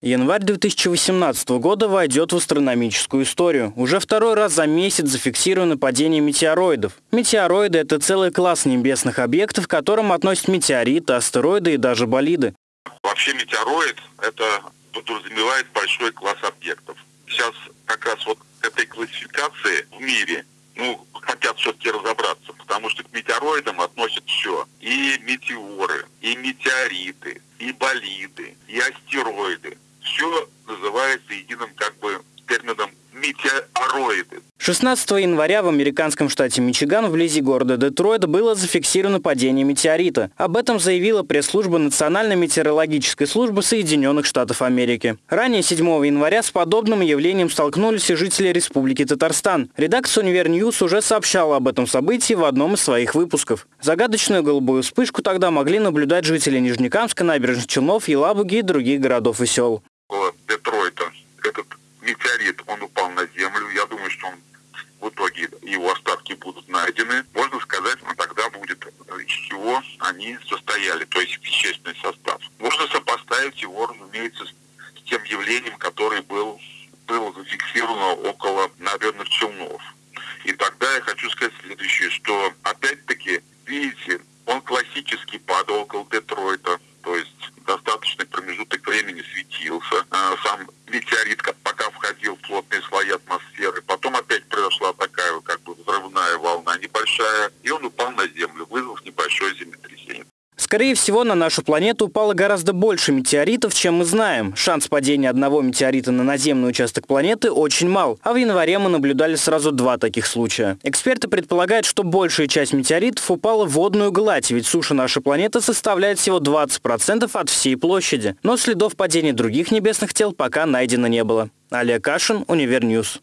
Январь 2018 года войдет в астрономическую историю. Уже второй раз за месяц зафиксировано падение метеороидов. Метеороиды – это целый класс небесных объектов, к которым относят метеориты, астероиды и даже болиды. Вообще метеороид – это подразумевает большой класс объектов. Сейчас как раз вот к этой классификации в мире ну, хотят все-таки разобраться, потому что к метеороидам относят все. И метеоры, и метеориты, и болиды, и астероиды метеороиды. 16 января в американском штате Мичиган вблизи города Детройт было зафиксировано падение метеорита. Об этом заявила пресс-служба Национальной метеорологической службы Соединенных Штатов Америки. Ранее 7 января с подобным явлением столкнулись и жители Республики Татарстан. Редакция Универньюз уже сообщала об этом событии в одном из своих выпусков. Загадочную голубую вспышку тогда могли наблюдать жители Нижнекамска, Набережных Челнов, Елабуги и других городов и сел. Детройта этот метеорит, он упал на землю. Я думаю, что он в итоге его остатки будут найдены. Можно сказать, ну, тогда будет, из они состояли, то есть вещественный состав. Можно сопоставить его, разумеется, с тем явлением, которое был, было зафиксировано около набережных Челнов. И тогда я хочу сказать следующее, что опять-таки, Скорее всего, на нашу планету упало гораздо больше метеоритов, чем мы знаем. Шанс падения одного метеорита на наземный участок планеты очень мал, а в январе мы наблюдали сразу два таких случая. Эксперты предполагают, что большая часть метеоритов упала в водную гладь, ведь суша нашей планеты составляет всего 20% от всей площади. Но следов падения других небесных тел пока найдено не было. Олег Кашин, Универньюз.